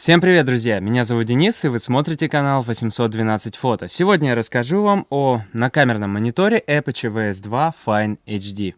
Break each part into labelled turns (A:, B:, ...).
A: Всем привет, друзья! Меня зовут Денис, и вы смотрите канал 812 фото. Сегодня я расскажу вам о накамерном мониторе Apache VS2 Fine HD.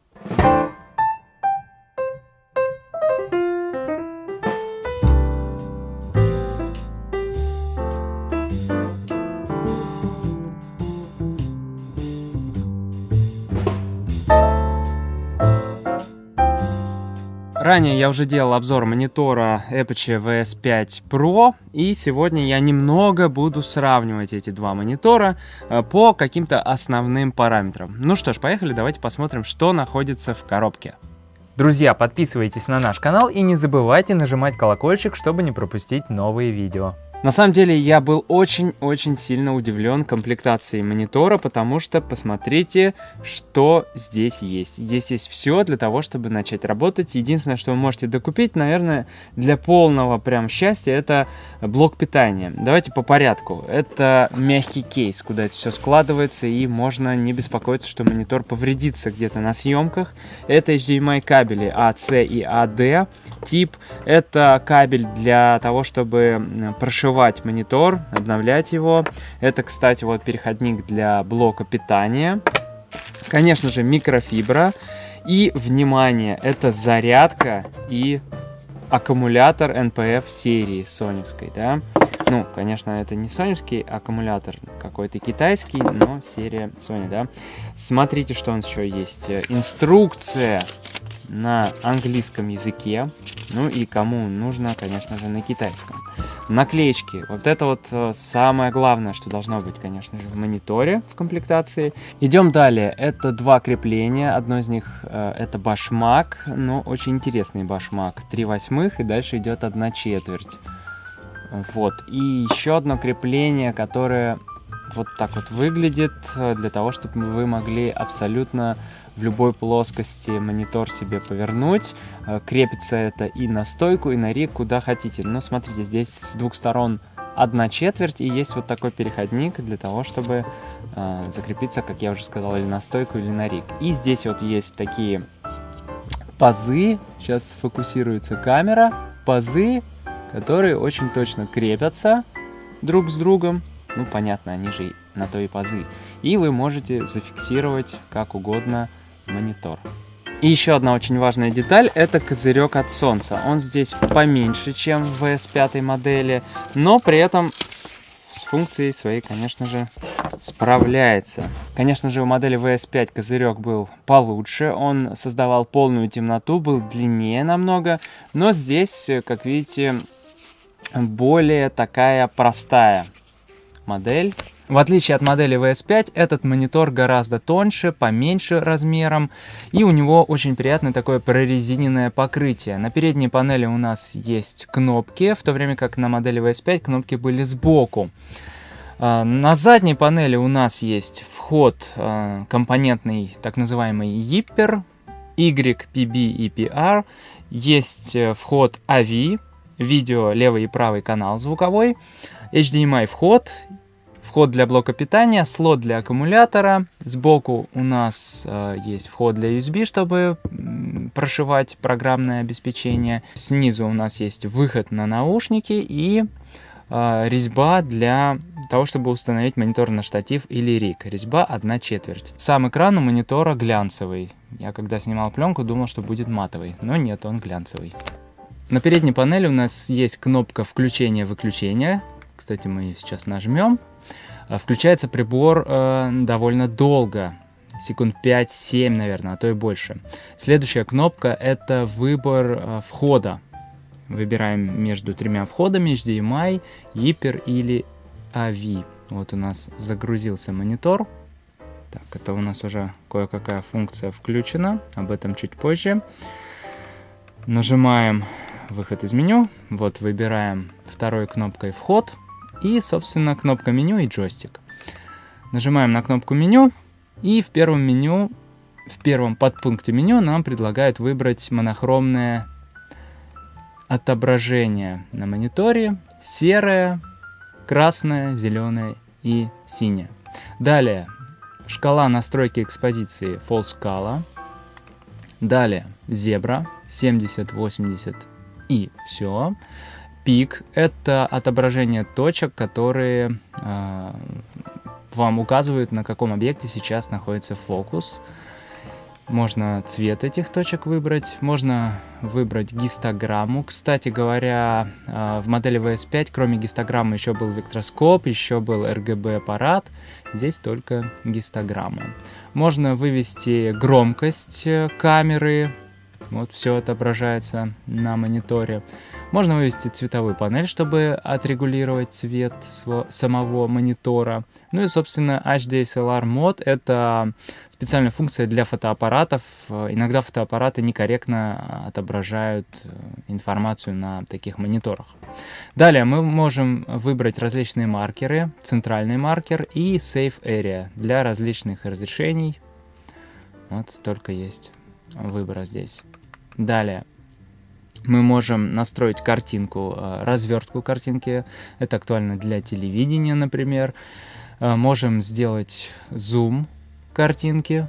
A: Ранее я уже делал обзор монитора Apache VS5 Pro, и сегодня я немного буду сравнивать эти два монитора э, по каким-то основным параметрам. Ну что ж, поехали, давайте посмотрим, что находится в коробке. Друзья, подписывайтесь на наш канал и не забывайте нажимать колокольчик, чтобы не пропустить новые видео. На самом деле я был очень-очень сильно удивлен комплектацией монитора, потому что посмотрите, что здесь есть. Здесь есть все для того, чтобы начать работать. Единственное, что вы можете докупить, наверное, для полного прям счастья, это блок питания. Давайте по порядку. Это мягкий кейс, куда это все складывается, и можно не беспокоиться, что монитор повредится где-то на съемках. Это HDMI кабели AC и AD тип. Это кабель для того, чтобы прошивать открывать монитор, обновлять его. Это, кстати, вот переходник для блока питания. Конечно же, микрофибра. И, внимание, это зарядка и аккумулятор NPF серии соневской, да. Ну, конечно, это не соневский аккумулятор, какой-то китайский, но серия Sony, да. Смотрите, что он еще есть. Инструкция на английском языке. Ну и кому нужно, конечно же, на китайском. Наклеечки. Вот это вот э, самое главное, что должно быть, конечно же, в мониторе в комплектации. Идем далее. Это два крепления. Одно из них э, это башмак, но очень интересный башмак. 3 восьмых и дальше идет одна четверть. Вот. И еще одно крепление, которое вот так вот выглядит, э, для того, чтобы вы могли абсолютно в любой плоскости монитор себе повернуть. Э, крепится это и на стойку, и на риг, куда хотите. Но смотрите, здесь с двух сторон одна четверть, и есть вот такой переходник для того, чтобы э, закрепиться, как я уже сказал, или на стойку, или на риг. И здесь вот есть такие пазы, сейчас фокусируется камера, пазы, которые очень точно крепятся друг с другом. Ну, понятно, они же на то и пазы. И вы можете зафиксировать как угодно монитор. И еще одна очень важная деталь, это козырек от солнца. Он здесь поменьше, чем в VS5 модели, но при этом с функцией своей, конечно же, справляется. Конечно же, у модели VS5 козырек был получше, он создавал полную темноту, был длиннее намного, но здесь, как видите, более такая простая модель. В отличие от модели VS5, этот монитор гораздо тоньше, поменьше размером, и у него очень приятное такое прорезиненное покрытие. На передней панели у нас есть кнопки, в то время как на модели VS5 кнопки были сбоку. А, на задней панели у нас есть вход а, компонентный, так называемый YPR, YPB и PR, есть э, вход AV, видео левый и правый канал звуковой, HDMI вход вход для блока питания, слот для аккумулятора. Сбоку у нас э, есть вход для USB, чтобы прошивать программное обеспечение. Снизу у нас есть выход на наушники и э, резьба для того, чтобы установить монитор на штатив или риг. Резьба 1 четверть. Сам экран у монитора глянцевый. Я когда снимал пленку, думал, что будет матовый, но нет, он глянцевый. На передней панели у нас есть кнопка включения-выключения. Кстати, мы сейчас нажмем. А, включается прибор э, довольно долго, секунд 5-7, наверное, а то и больше. Следующая кнопка это выбор э, входа. Выбираем между тремя входами HDMI, Hyper или AV. Вот у нас загрузился монитор. Так, это у нас уже кое-какая функция включена, об этом чуть позже. Нажимаем выход из меню, вот выбираем второй кнопкой вход, и, собственно, кнопка меню и джойстик. Нажимаем на кнопку меню, и в первом меню, в первом подпункте меню нам предлагают выбрать монохромное отображение на мониторе, серое, красное, зеленое и синее. Далее, шкала настройки экспозиции Full Scala. Далее, зебра 70, 80 и все. Пик — это отображение точек, которые э, вам указывают, на каком объекте сейчас находится фокус. Можно цвет этих точек выбрать, можно выбрать гистограмму. Кстати говоря, а, в модели VS5 кроме гистограммы еще был вектроскоп, еще был RGB аппарат. Здесь только гистограмма. Можно вывести громкость э, камеры, вот все отображается на мониторе. Можно вывести цветовую панель, чтобы отрегулировать цвет самого монитора. Ну и, собственно, HDSLR мод — это специальная функция для фотоаппаратов. Иногда фотоаппараты некорректно отображают э, информацию на таких мониторах. Далее мы можем выбрать различные маркеры, центральный маркер и Safe Area для различных разрешений. Вот столько есть выбора здесь. Далее мы можем настроить картинку, э, развертку картинки. Это актуально для телевидения, например. Э, можем сделать зум картинки.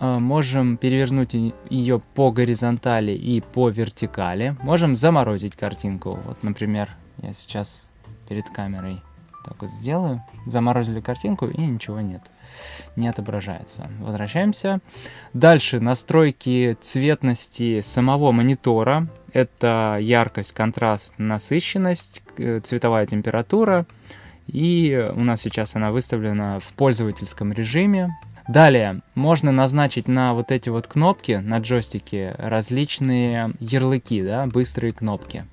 A: Э, можем перевернуть ее по горизонтали и по вертикали. Можем заморозить картинку. Вот, например, я сейчас перед камерой так вот сделаю. Заморозили картинку и ничего нет не отображается. Возвращаемся. Дальше настройки цветности самого монитора. Это яркость, контраст, насыщенность, э, цветовая температура. И у нас сейчас она выставлена в пользовательском режиме. Далее можно назначить на вот эти вот кнопки на джойстике различные ярлыки, да, быстрые кнопки.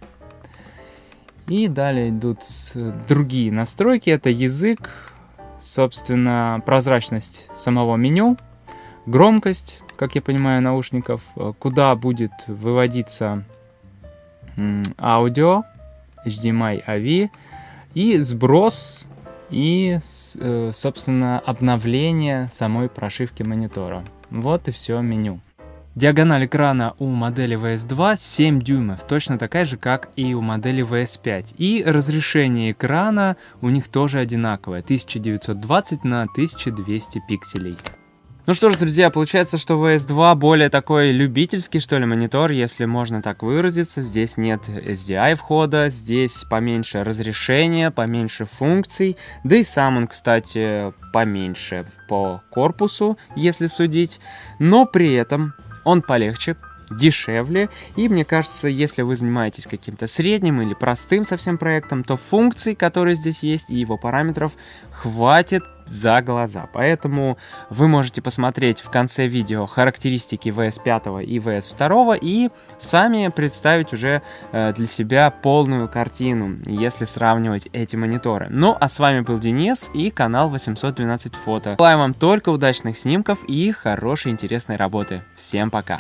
A: И далее идут другие настройки. Это язык, собственно, прозрачность самого меню, громкость, как я понимаю, наушников, э, куда будет выводиться аудио, HDMI AV, и сброс и, э, собственно, обновление самой прошивки монитора. Вот и все меню. Диагональ экрана у модели VS2 7 дюймов, точно такая же, как и у модели VS5. И разрешение экрана у них тоже одинаковое, 1920 на 1200 пикселей. Ну что ж, друзья, получается, что VS2 более такой любительский, что ли, монитор, если можно так выразиться. Здесь нет SDI входа, здесь поменьше разрешения, поменьше функций, да и сам он, кстати, поменьше по корпусу, если судить. Но при этом он полегче, дешевле, и мне кажется, если вы занимаетесь каким-то средним или простым совсем проектом, то функций, которые здесь есть, и его параметров хватит за глаза. Поэтому вы можете посмотреть в конце видео характеристики VS5 и VS2 и сами представить уже э, для себя полную картину, если сравнивать эти мониторы. Ну, а с вами был Денис и канал 812 фото. Желаю вам только удачных снимков и хорошей интересной работы. Всем пока!